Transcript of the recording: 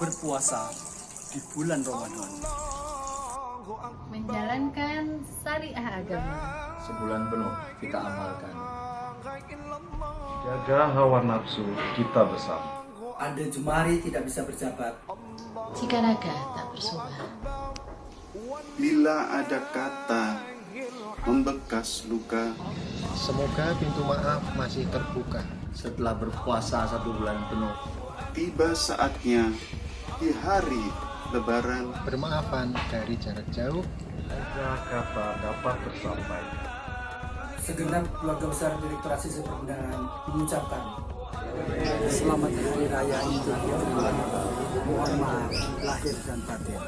berpuasa di bulan Ramadan. menjalankan syariah agama. Sebulan penuh kita amalkan. Jaga hawa nafsu kita bersama. Ada jemari tidak bisa berjabat. Jika naga tak bersuara, Bila ada kata membekas luka, Semoga pintu maaf masih terbuka. Setelah berpuasa satu bulan penuh, tiba saatnya di hari Lebaran Bermaafan dari jarak jauh. Jaga kata dapat tersampaikan. Segenap keluarga besar Direktur Asisi Perundangan mengucapkan Selamat Hari Raya Idul Fitri. Mohon maaf lahir dan batin.